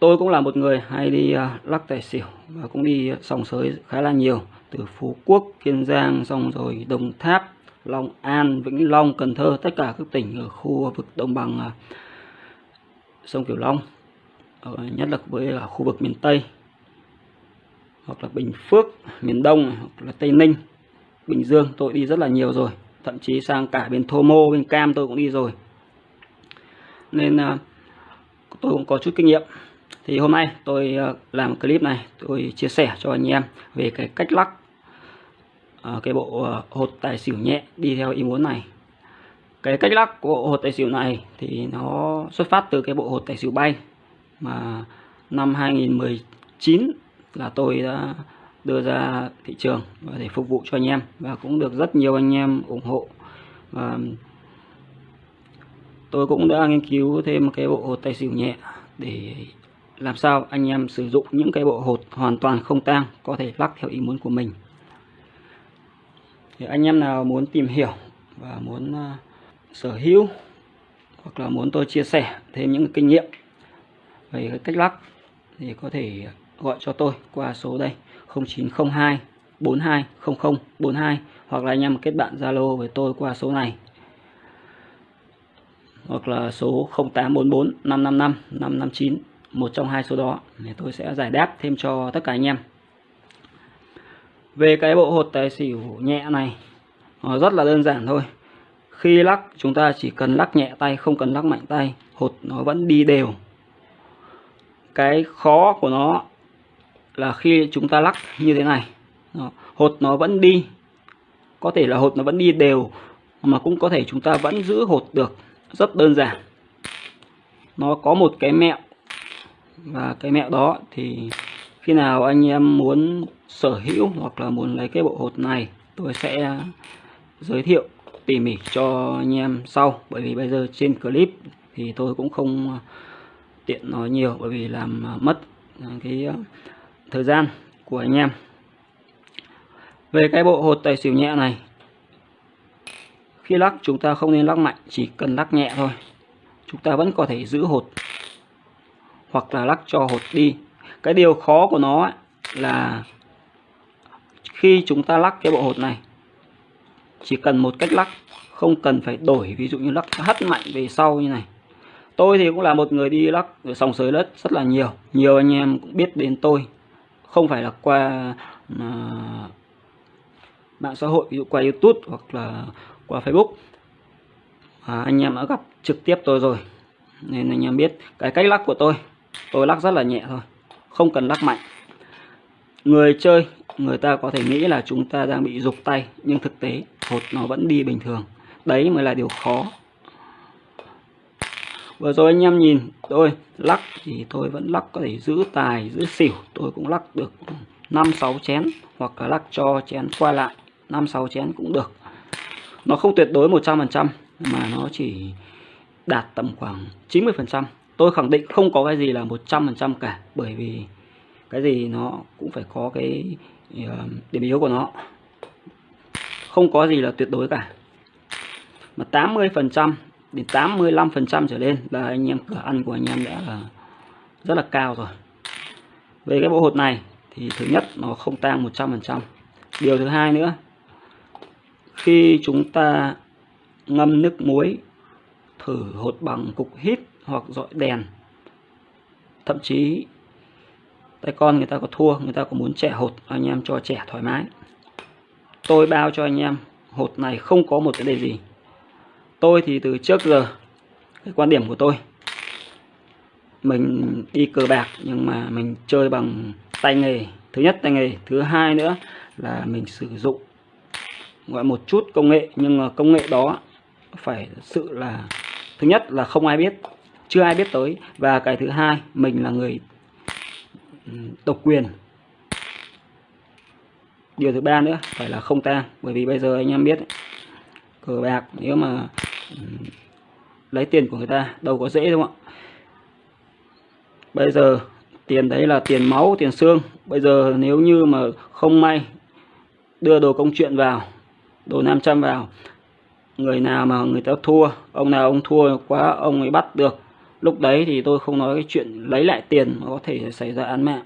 tôi cũng là một người hay đi à, lắc tài xỉu và cũng đi sòng sới khá là nhiều từ Phú Quốc, Kiên Giang, xong rồi Đồng Tháp, Long An, Vĩnh Long, Cần Thơ, tất cả các tỉnh ở khu vực đồng bằng à, sông Cửu Long, ờ, nhất là với à, khu vực miền Tây hoặc là Bình Phước, miền Đông hoặc là Tây Ninh, Bình Dương tôi đi rất là nhiều rồi, thậm chí sang cả bên Thô Mô, bên Cam tôi cũng đi rồi. Nên tôi cũng có chút kinh nghiệm thì hôm nay tôi ờ, làm clip này, tôi chia sẻ cho anh em về cái cách lắc ờ, cái bộ ờ, hột tài xỉu nhẹ đi theo ý muốn này. Cái cách lắc của bộ hột tài xỉu này thì nó xuất phát từ cái bộ hột tài xỉu bay mà năm 2019 là tôi đã đưa ra thị trường để phục vụ cho anh em và cũng được rất nhiều anh em ủng hộ. Và tôi cũng đã nghiên cứu thêm cái bộ hột tài xỉu nhẹ để làm sao anh em sử dụng những cái bộ hột hoàn toàn không tang có thể lắc theo ý muốn của mình? Thì anh em nào muốn tìm hiểu và muốn uh, sở hữu hoặc là muốn tôi chia sẻ thêm những kinh nghiệm về cái cách lắc thì có thể gọi cho tôi qua số đây 0902 42 hoặc là anh em kết bạn Zalo với tôi qua số này. Hoặc là số 0844 555 559 một trong hai số đó, thì tôi sẽ giải đáp thêm cho tất cả anh em. Về cái bộ hột tài xỉu nhẹ này, nó rất là đơn giản thôi. Khi lắc, chúng ta chỉ cần lắc nhẹ tay, không cần lắc mạnh tay, hột nó vẫn đi đều. Cái khó của nó là khi chúng ta lắc như thế này hột nó vẫn đi. Có thể là hột nó vẫn đi đều, mà cũng có thể chúng ta vẫn giữ hột được. Rất đơn giản. Nó có một cái mẹo và cái mẹo đó thì khi nào anh em muốn sở hữu hoặc là muốn lấy cái bộ hột này, tôi sẽ giới thiệu, tỉ mỉ cho anh em sau. Bởi vì bây giờ trên clip thì tôi cũng không tiện nói nhiều, bởi vì làm mất cái thời gian của anh em. Về cái bộ hột tài xỉu nhẹ này, khi lắc chúng ta không nên lắc mạnh, chỉ cần lắc nhẹ thôi. Chúng ta vẫn có thể giữ hột hoặc là lắc cho hột đi. Cái điều khó của nó là khi chúng ta lắc cái bộ hột này chỉ cần một cách lắc không cần phải đổi ví dụ như lắc hất mạnh về sau như này. Tôi thì cũng là một người đi lắc ở sòng sới đất rất là nhiều. Nhiều anh em cũng biết đến tôi. Không phải là qua uh, mạng xã hội ví dụ qua youtube hoặc là qua facebook. À, anh em đã gặp trực tiếp tôi rồi nên anh em biết cái cách lắc của tôi tôi lắc rất là nhẹ thôi, không cần lắc mạnh. Người chơi, người ta có thể nghĩ là chúng ta đang bị dục tay, nhưng thực tế, hột nó vẫn đi bình thường. Đấy mới là điều khó. Vừa rồi anh em nhìn, tôi lắc thì tôi vẫn lắc có thể giữ tài, giữ xỉu. Tôi cũng lắc được năm, sáu chén, hoặc là lắc cho chén qua lại. Năm, sáu chén cũng được. Nó không tuyệt đối 100% mà nó chỉ đạt tầm khoảng 90% tôi khẳng định không có cái gì là 100% cả, bởi vì cái gì nó cũng phải có cái ờ, điểm yếu của nó. Không có gì là tuyệt đối cả. Mà 80% đến 85% trở lên là anh em cửa ăn của anh em đã là rất là cao rồi. Về cái bộ hột này thì thứ nhất nó không tang 100% điều thứ hai nữa, khi chúng ta ngâm nước muối, thử hột bằng cục hít hoặc dọi đèn. Thậm chí, tay con người ta có thua, người ta có muốn trẻ hột, anh em cho trẻ thoải mái. Tôi bao cho anh em, hột này không có một cái đề gì. Tôi thì từ trước giờ, cái quan điểm của tôi, mình đi cờ bạc nhưng mà mình chơi bằng tay nghề. Thứ nhất tay nghề, thứ hai nữa là mình sử dụng gọi một chút công nghệ, nhưng mà công nghệ đó phải sự là, thứ nhất là không ai biết chưa ai biết tới. Và cái thứ hai, mình là người ừ, độc quyền. Điều thứ ba nữa, phải là không tang. Bởi vì bây giờ anh em biết, cờ bạc, nếu mà ừ, lấy tiền của người ta, đâu có dễ đúng không ạ. Bây giờ, tiền đấy là tiền máu, tiền xương. Bây giờ nếu như mà không may đưa đồ công chuyện vào, đồ 500 vào, người nào mà người ta thua, ông nào ông thua quá, ông ấy bắt được lúc đấy thì tôi không nói cái chuyện lấy lại tiền mà có thể xảy ra án mạng.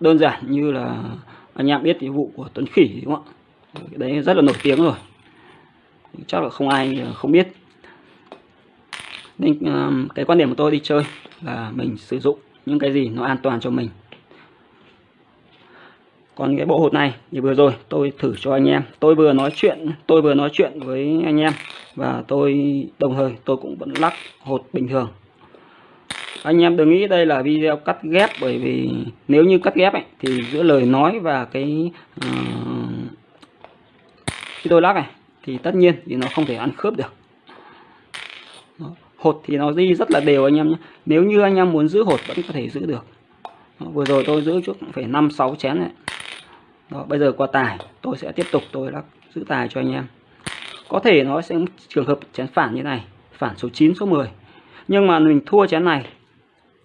Đơn giản như là anh em biết cái vụ của Tuấn Khỉ, đúng không ạ? Cái đấy rất là nổi tiếng rồi. Chắc là không ai không biết. Nên à, cái quan điểm của tôi đi chơi là mình sử dụng những cái gì nó an toàn cho mình. Còn cái bộ hột này thì vừa rồi tôi thử cho anh em. Tôi vừa nói chuyện, tôi vừa nói chuyện với anh em và tôi đồng thời tôi cũng vẫn lắc hột bình thường anh em đừng nghĩ đây là video cắt ghép bởi vì nếu như cắt ghép ấy, thì giữa lời nói và cái uh, khi tôi lắc này thì tất nhiên thì nó không thể ăn khớp được Đó. hột thì nó đi rất là đều anh em nhé nếu như anh em muốn giữ hột vẫn có thể giữ được Đó. vừa rồi tôi giữ chút phải năm sáu chén này đó, bây giờ qua tài tôi sẽ tiếp tục tôi lắc giữ tài cho anh em có thể nó sẽ trường hợp chén phản như này phản số 9 số 10 nhưng mà mình thua chén này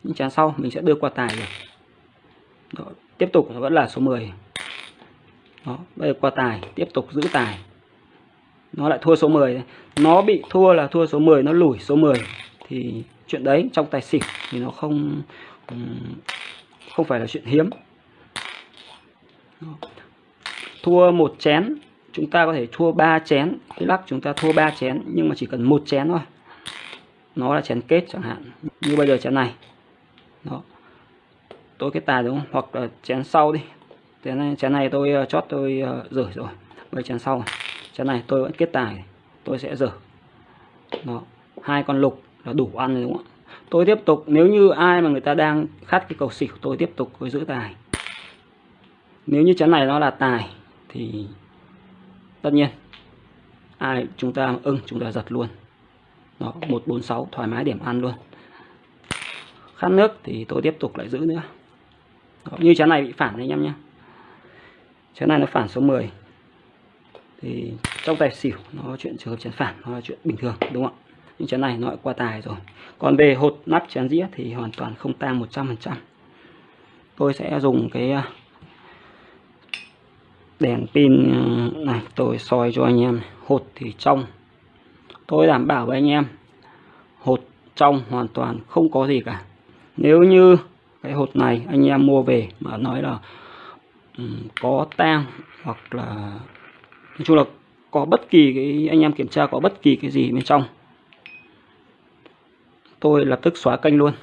những chén sau mình sẽ đưa qua tài được. Đó, tiếp tục nó vẫn là số 10 đó, bây giờ qua tài tiếp tục giữ tài. Nó lại thua số 10 nó bị thua là thua số 10 nó lủi số 10 thì chuyện đấy trong tài xỉu thì nó không không phải là chuyện hiếm. Thua một chén chúng ta có thể thua ba chén. Cái lắc chúng ta thua ba chén nhưng mà chỉ cần một chén thôi. Nó là chén kết chẳng hạn. Như bây giờ chén này. Đó. Tôi kết tài đúng không? Hoặc là chén sau đi. Chén này chén này tôi ờ, chót tôi uh, rửa rồi. Bây chén sau này. chén này tôi vẫn kết tài. Tôi sẽ rửa. Đó. Hai con lục là đủ ăn rồi đúng không tôi tiếp tục. Nếu như ai mà người ta đang khát cái cầu xỉu tôi tiếp tục tôi giữ tài. Nếu như chén này nó là tài thì tất nhiên ai chúng ta ưng chúng ta giật luôn. Đó 146 thoải mái điểm ăn luôn. Khát nước thì tôi tiếp tục lại giữ nữa. Đó, như chén này bị phản anh em nhé. Chén này nó phản số 10 thì trong tài xỉu nó chuyện trường hợp chén phản nó là chuyện bình thường đúng không ạ? Nhưng chén này nó lại qua tài rồi. Còn về hột nắp chén dĩa thì hoàn toàn không tang 100% tôi sẽ dùng cái à, đèn pin ờ, này tôi soi cho anh em hột thì trong. Tôi đảm bảo với anh em hột trong hoàn toàn không có gì cả. Nếu như cái hột này anh em mua về mà nói là um, có tang hoặc là nói chung là có bất kỳ cái anh em kiểm tra có bất kỳ cái gì bên trong tôi lập tức xóa kênh luôn.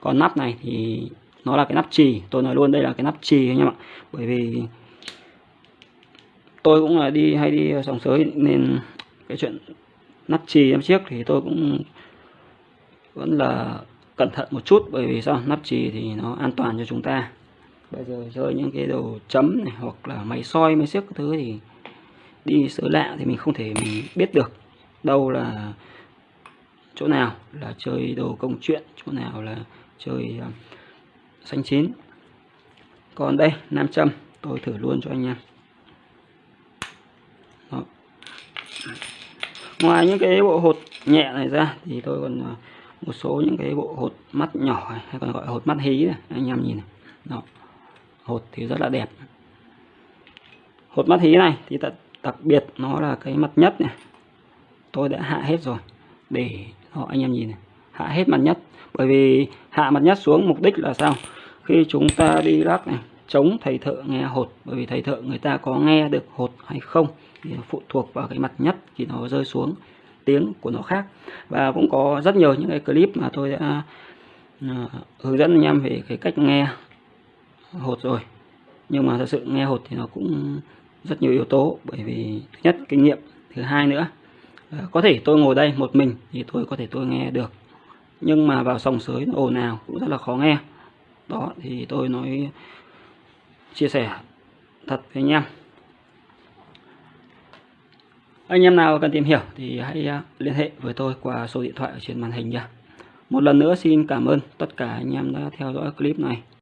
Còn nắp này thì nó là cái nắp trì tôi nói luôn đây là cái nắp trì anh em ạ. Bởi vì tôi cũng là đi, hay đi sòng sới nên cái chuyện nắp chì em chiếc thì tôi cũng vẫn là cẩn thận một chút, bởi vì sao? Nắp chì thì nó an toàn cho chúng ta. Bây giờ chơi những cái đồ chấm này hoặc là máy soi, máy xiếc thứ thì đi sới lạ thì mình không thể mình biết được đâu là chỗ nào là chơi đồ công chuyện, chỗ nào là chơi à, xanh chín. Còn đây, nam châm, tôi thử luôn cho anh em đó. ngoài những cái bộ hột nhẹ này ra thì tôi còn à, một số những cái bộ hột mắt nhỏ hay còn gọi hột mắt hí này, anh em nhìn này. Đó. hột thì rất là đẹp. Hột mắt hí này thì đặc biệt nó là cái mặt nhất này. Tôi đã hạ hết rồi để họ anh em nhìn này. Hạ hết mặt nhất. Bởi vì hạ mặt nhất xuống mục đích là sao? Khi chúng ta đi lắc này, chống thầy thợ nghe hột. Bởi vì thầy thợ người ta có nghe được hột hay không? Thì phụ thuộc vào cái mặt nhất thì nó rơi xuống tiếng của nó khác. Và cũng có rất nhiều những cái clip mà tôi đã ờ, hướng dẫn anh em về cái cách nghe hột rồi. Nhưng mà thật sự nghe hột thì nó cũng rất nhiều yếu tố, bởi vì thứ nhất, kinh nghiệm, thứ hai nữa ờ, có thể tôi ngồi đây một mình thì tôi có thể tôi nghe được. Nhưng mà vào sòng sới ồn ào cũng rất là khó nghe. Đó, thì tôi nói, chia sẻ thật với anh em anh em nào cần tìm hiểu thì hãy à, liên hệ với tôi qua số điện thoại ở trên màn hình nha. Một lần nữa xin cảm ơn tất cả anh em đã theo dõi clip này.